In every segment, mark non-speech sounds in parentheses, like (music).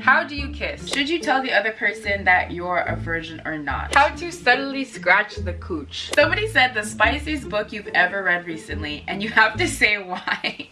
How do you kiss? Should you tell the other person that you're a virgin or not? How to subtly scratch the cooch. Somebody said the spiciest book you've ever read recently and you have to say why.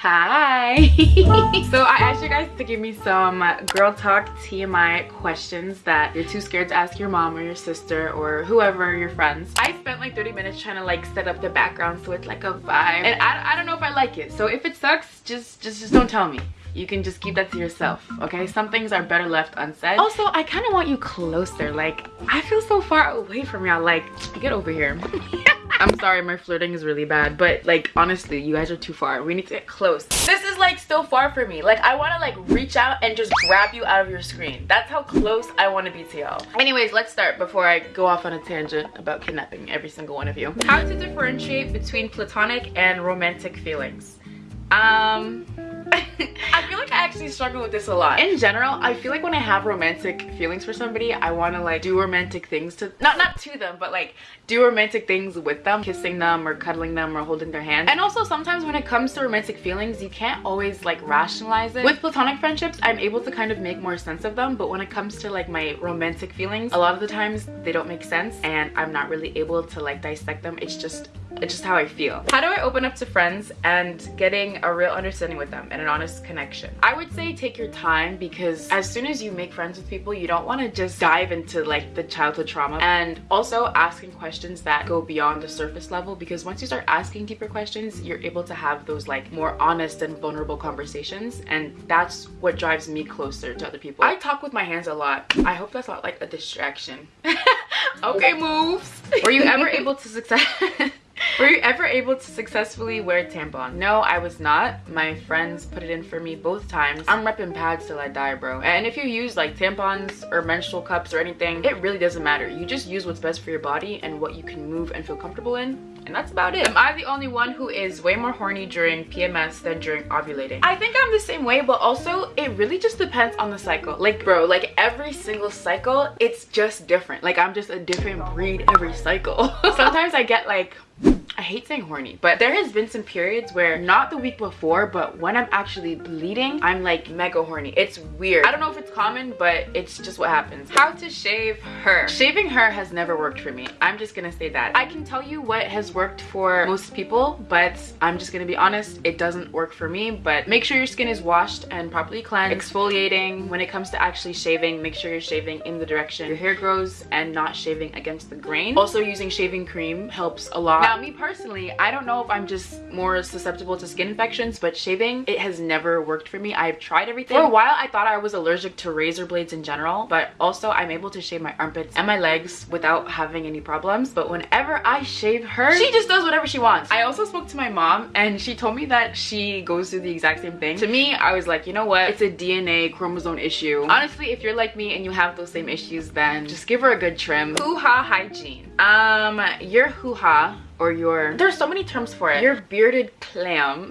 Hi! (laughs) so I asked you guys to give me some girl talk TMI questions that you're too scared to ask your mom or your sister or whoever your friends. I spent like 30 minutes trying to like set up the background so it's like a vibe and I, I don't know if I like it. So if it sucks, just, just, just don't tell me you can just keep that to yourself okay some things are better left unsaid also i kind of want you closer like i feel so far away from y'all like get over here (laughs) I'm sorry, my flirting is really bad, but like honestly, you guys are too far. We need to get close. This is like still far for me. Like I want to like reach out and just grab you out of your screen. That's how close I want to be to y'all. Anyways, let's start before I go off on a tangent about kidnapping every single one of you. How to differentiate between platonic and romantic feelings. Um, (laughs) I feel like I actually struggle with this a lot. In general, I feel like when I have romantic feelings for somebody, I want to like do romantic things to, not not to them, but like do romantic things with them, kissing them or cuddling them or holding their hand. And also sometimes when it comes to romantic feelings, you can't always like rationalize it. With platonic friendships, I'm able to kind of make more sense of them, but when it comes to like my romantic feelings, a lot of the times they don't make sense and I'm not really able to like dissect them. It's just just how I feel. How do I open up to friends and getting a real understanding with them and an honest connection? I would say take your time because as soon as you make friends with people, you don't want to just dive into like the childhood trauma and also asking questions that go beyond the surface level because once you start asking deeper questions, you're able to have those like more honest and vulnerable conversations and that's what drives me closer to other people. I talk with my hands a lot. I hope that's not like a distraction. (laughs) okay, moves. Were you ever (laughs) able to success (laughs) were you ever able to successfully wear a tampon? No, I was not. My friends put it in for me both times. I'm repping pads till I die, bro. And if you use like tampons or menstrual cups or anything, it really doesn't matter. You just use what's best for your body and what you can move and feel comfortable in. And that's about it. Am I the only one who is way more horny during PMS than during ovulating? I think I'm the same way, but also it really just depends on the cycle. Like, bro, like every single cycle, it's just different. Like I'm just a different breed every cycle. (laughs) Sometimes I get like I hate saying horny, but there has been some periods where not the week before, but when I'm actually bleeding, I'm like mega horny. It's weird. I don't know if it's common, but it's just what happens. How to shave her. Shaving her has never worked for me. I'm just gonna say that. I can tell you what has worked for most people, but I'm just gonna be honest, it doesn't work for me, but make sure your skin is washed and properly cleansed. Exfoliating, when it comes to actually shaving, make sure you're shaving in the direction your hair grows and not shaving against the grain. Also using shaving cream helps a lot. Now me personally, personally, I don't know if I'm just more susceptible to skin infections, but shaving, it has never worked for me. I've tried everything. For a while, I thought I was allergic to razor blades in general, but also I'm able to shave my armpits and my legs without having any problems. But whenever I shave her, she just does whatever she wants. I also spoke to my mom and she told me that she goes through the exact same thing. To me, I was like, you know what? It's a DNA chromosome issue. Honestly, if you're like me and you have those same issues, then just give her a good trim. Hoo-ha hygiene. Um, your hoo-ha or your there's so many terms for it. your bearded clam.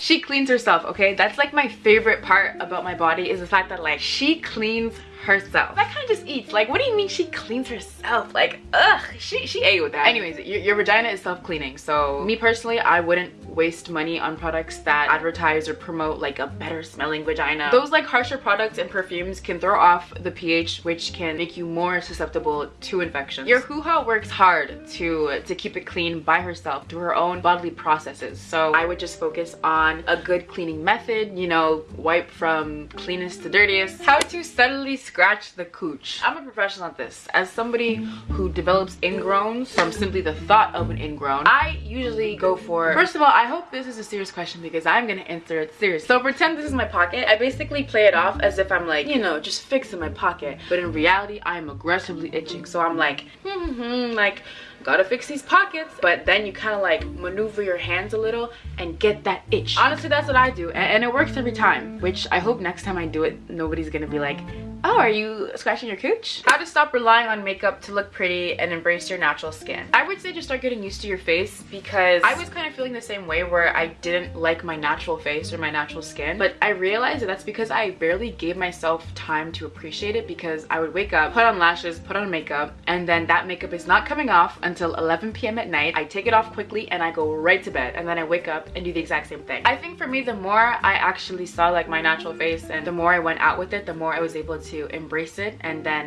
She cleans herself okay? That's like my favorite part about my body is the fact that like she cleans herself. That kind of just eats. Like, what do you mean she cleans herself? Like, ugh, she, she ate with that. Anyways, your, your vagina is self-cleaning. So me personally, I wouldn't waste money on products that advertise or promote like a better smelling vagina. Those like harsher products and perfumes can throw off the pH which can make you more susceptible to infections. Your hoo-ha works hard to, to keep it clean by herself through her own bodily processes. So I would just focus on a good cleaning method, you know, wipe from cleanest to dirtiest. How to subtly scratch the cooch. I'm a professional at this. As somebody who develops ingrowns from simply the thought of an ingrown, I usually go for, first of all, I hope this is a serious question because I'm gonna answer it seriously. So pretend this is my pocket. I basically play it off as if I'm like, you know, just fixing my pocket. But in reality, I am aggressively itching. So I'm like, hmm, hmm, hmm like, gotta fix these pockets but then you kind of like maneuver your hands a little and get that itch honestly that's what i do and, and, it works every time which i hope next time i do it nobody's gonna be like Oh, are you scratching your cooch? How to stop relying on makeup to look pretty and embrace your natural skin. I would say just start getting used to your face because I was kind of feeling the same way where I didn't like my natural face or my natural skin. But I realized that that's because I barely gave myself time to appreciate it because I would wake up, put on lashes, put on makeup, and then that makeup is not coming off until 11 p.m. at night. I take it off quickly and I go right to bed and then I wake up and do the exact same thing. I think for me, the more I actually saw like my natural face and the more I went out with it, the more I was able to to embrace it and then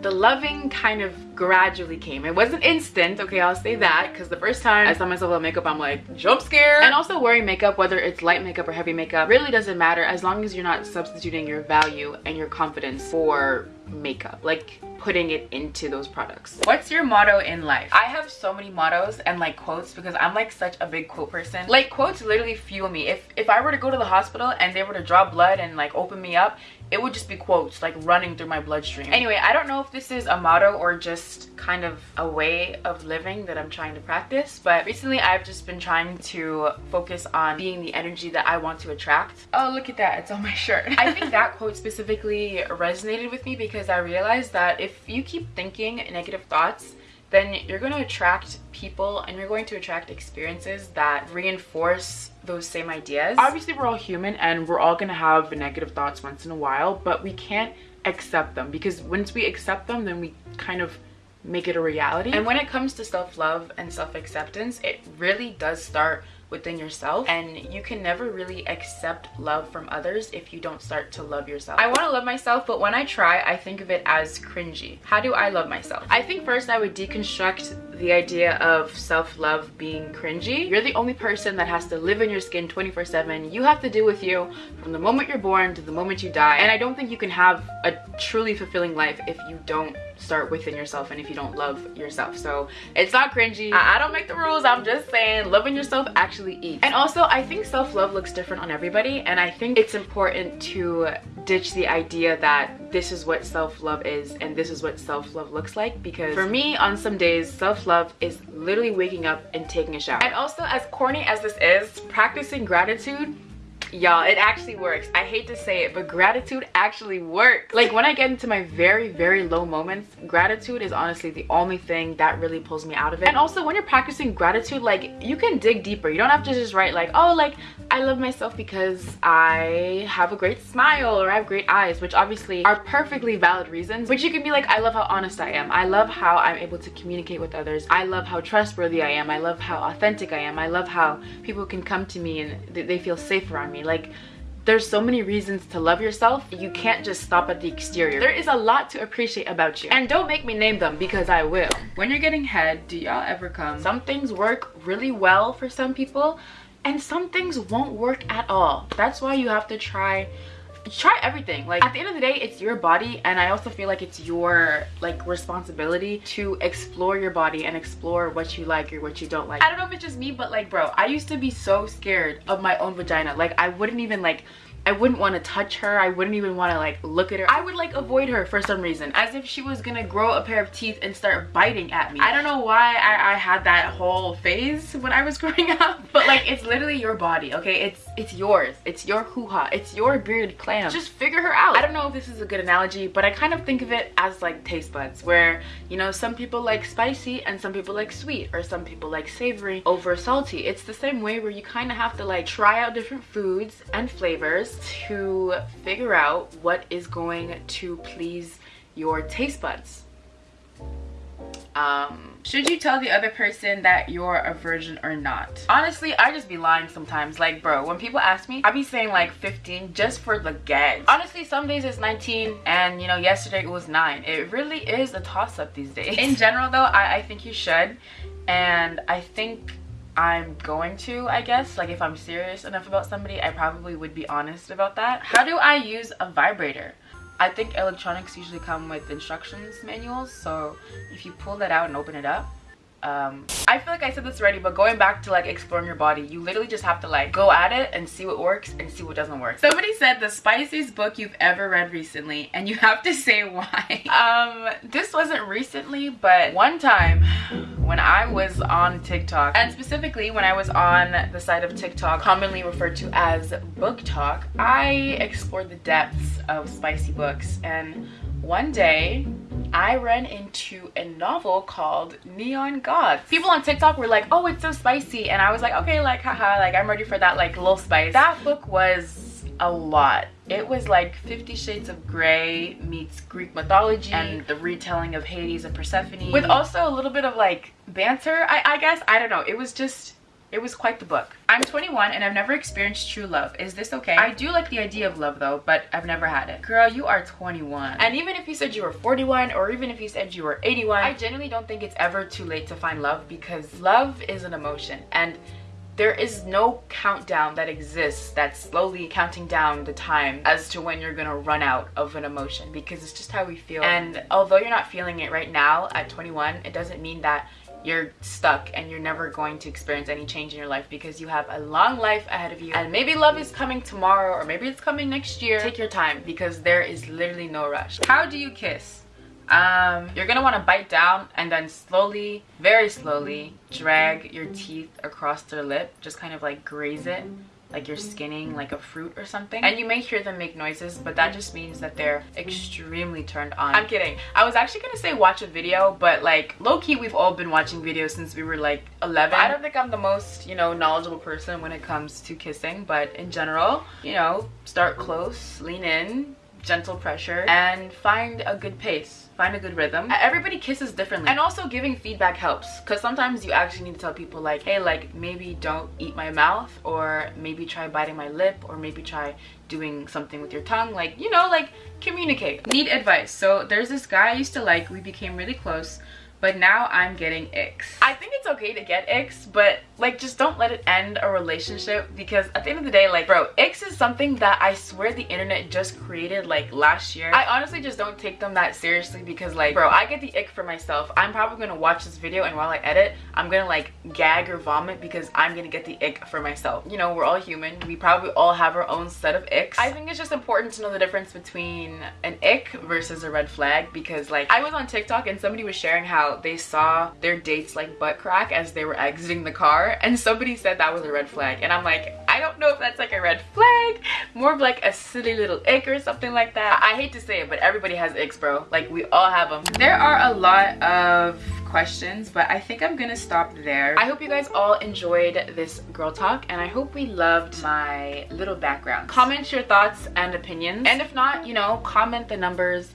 the loving kind of gradually came. It wasn't instant okay i'll say that because the first time i saw myself with makeup i'm like jump scare. And also wearing makeup whether it's light makeup or heavy makeup really doesn't matter as long as you're not substituting your value and your confidence for makeup like putting it into those products. What's your motto in life? I have so many mottos and like quotes because i'm like such a big quote person. Like quotes literally fuel me. If if i were to go to the hospital and they were to draw blood and like open me up it would just be quotes like running through my bloodstream. Anyway i don't know if this is a motto or just kind of a way of living that i'm trying to practice but recently i've just been trying to focus on being the energy that i want to attract. Oh look at that. It's on my shirt. I think (laughs) that quote specifically resonated with me because i realized that if you keep thinking negative thoughts then you're going to attract people and you're going to attract experiences that reinforce those same ideas. Obviously, we're all human and we're all going to have negative thoughts once in a while, but we can't accept them because once we accept them, then we kind of make it a reality. And when it comes to self-love and self-acceptance, it really does start within yourself and you can never really accept love from others if you don't start to love yourself. I want to love myself but when I try I think of it as cringy. How do I love myself? I think first I would deconstruct the idea of self-love being cringy. You're the only person that has to live in your skin 24 7. You have to deal with you from the moment you're born to the moment you die. And I don't think you can have a truly fulfilling life if you don't start within yourself and if you don't love yourself. So it's not cringy. I, I don't make the rules. I'm just saying loving yourself actually eats. And also i think self-love looks different on everybody. And i think it's important to ditch the idea that this is what self-love is and this is what self-love looks like because for me on some days self-love is literally waking up and taking a shower. And also as corny as this is practicing gratitude y'all it actually works. I hate to say it but gratitude actually works. Like when i get into my very very low moments gratitude is honestly the only thing that really pulls me out of it. And also when you're practicing gratitude like you can dig deeper. You don't have to just write like oh like i love myself because i have a great smile or i have great eyes which obviously are perfectly valid reasons which you can be like i love how honest i am. I love how i'm able to communicate with others. I love how trustworthy i am. I love how authentic i am. I love how people can come to me and they feel safe around me. Like there's so many reasons to love yourself. You can't just stop at the exterior. There is a lot to appreciate about you. And don't make me name them because i will. When you're getting head do y'all ever come some things work really well for some people and some things won't work at all. That's why you have to try try everything. Like at the end of the day it's your body and i also feel like it's your like responsibility to explore your body and explore what you like or what you don't like. I don't know if it's just me but like bro i used to be so scared of my own vagina. Like i wouldn't even like I wouldn't want to touch her. I wouldn't even want to like look at her. I would like avoid her for some reason as if she was gonna grow a pair of teeth and start biting at me. I don't know why I, I had that whole phase when I was (laughs) growing up but like it's literally your body okay it's it's yours it's your hoo-ha it's your bearded clam just figure her out. I don't know if this is a good analogy but I kind of think of it as like taste buds where you know some people like spicy and some people like sweet or some people like savory over salty. It's the same way where you kind of have to like try out different foods and flavors to figure out what is going to please your taste buds. Um, should you tell the other person that you're a virgin or not? Honestly, I just be lying sometimes. Like, bro, when people ask me, I be saying like 15 just for the gag. Honestly, some days it's 19 and you know, yesterday it was 9. It really is a toss-up these days. In general though, I, I think you should. And I think I'm going to, I guess. Like if I'm serious enough about somebody, I probably would be honest about that. How do I use a vibrator? I think electronics usually come with instructions manuals, so if you pull that out and open it up, um i feel like i said this already but going back to like exploring your body you literally just have to like go at it and see what works and see what doesn't work. Somebody said the spiciest book you've ever read recently and you have to (laughs) say why. Um this wasn't recently but one time when I was on TikTok and specifically when I was on the side of TikTok commonly referred to as BookTok I explored the depths of spicy books. And one day I ran into a novel called Neon Gods. People on TikTok were like, oh, it's so spicy. And I was like, okay, like, haha, like, I'm ready for that, like, little spice. That book was a lot. It was like Fifty Shades of Grey meets Greek mythology and the retelling of Hades and Persephone with also a little bit of like banter, I, I guess. I don't know. It was just it was quite the book. I'm 21 and I've never experienced true love. Is this okay? I do like the idea of love though, but I've never had it. Girl, you are 21. And even if you said you were 41 or even if you said you were 81, I genuinely don't think it's ever too late to find love because love is an emotion and there is no countdown that exists that's slowly counting down the time as to when you're gonna run out of an emotion because it's just how we feel and although you're not feeling it right now at 21 it doesn't mean that you're stuck and you're never going to experience any change in your life because you have a long life ahead of you. And maybe love is coming tomorrow or maybe it's coming next year. Take your time because there is literally no rush. How do you kiss? Um, you're gonna want to bite down and then slowly very slowly drag your teeth across their lip. Just kind of like graze it like you're mm-hmm. skinning like a fruit or something. And you may hear them make noises but that just means that they're extremely turned on. I'm kidding. I was actually gonna say watch a video but like low-key we've all been watching videos since we were like 11 i don't think i'm the most you know knowledgeable person when it comes to kissing but in general you know start close lean in gentle pressure and find a good pace find a good rhythm. Uh, everybody kisses differently. And also giving feedback helps because sometimes you actually need to tell people like hey like maybe don't eat my mouth or maybe try biting my lip or maybe try doing something with your tongue. Like you know like communicate. Need advice. So there's this guy i used to like. We became really close but now I'm getting icks. I think it's okay to get icks, but like just don't let it end a relationship because at the end of the day, like bro, icks is something that I swear the internet just created like last year. I honestly just don't take them that seriously because like bro, I get the ick for myself. I'm probably gonna watch this video and while I edit, I'm gonna like gag or vomit because I'm gonna get the ick for myself. You know, we're all human. We probably all have our own set of icks. I think it's just important to know the difference between an ick versus a red flag because like I was on TikTok and somebody was sharing how they saw their dates like butt crack as they were exiting the car and somebody said that was a red flag and I'm like I don't know if that's like a red flag more of like a silly little ick or something like that. I hate to say it but everybody has icks bro. Like we all have them there are a lot of questions but I think I'm gonna stop there. I hope you guys all enjoyed this girl talk and I hope we loved my little background. Comment your thoughts and opinions. And if not you know comment the numbers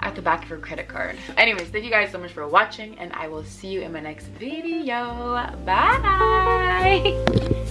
at the back of your credit card. Anyways, thank you guys so much for watching and I will see you in my next video. Bye!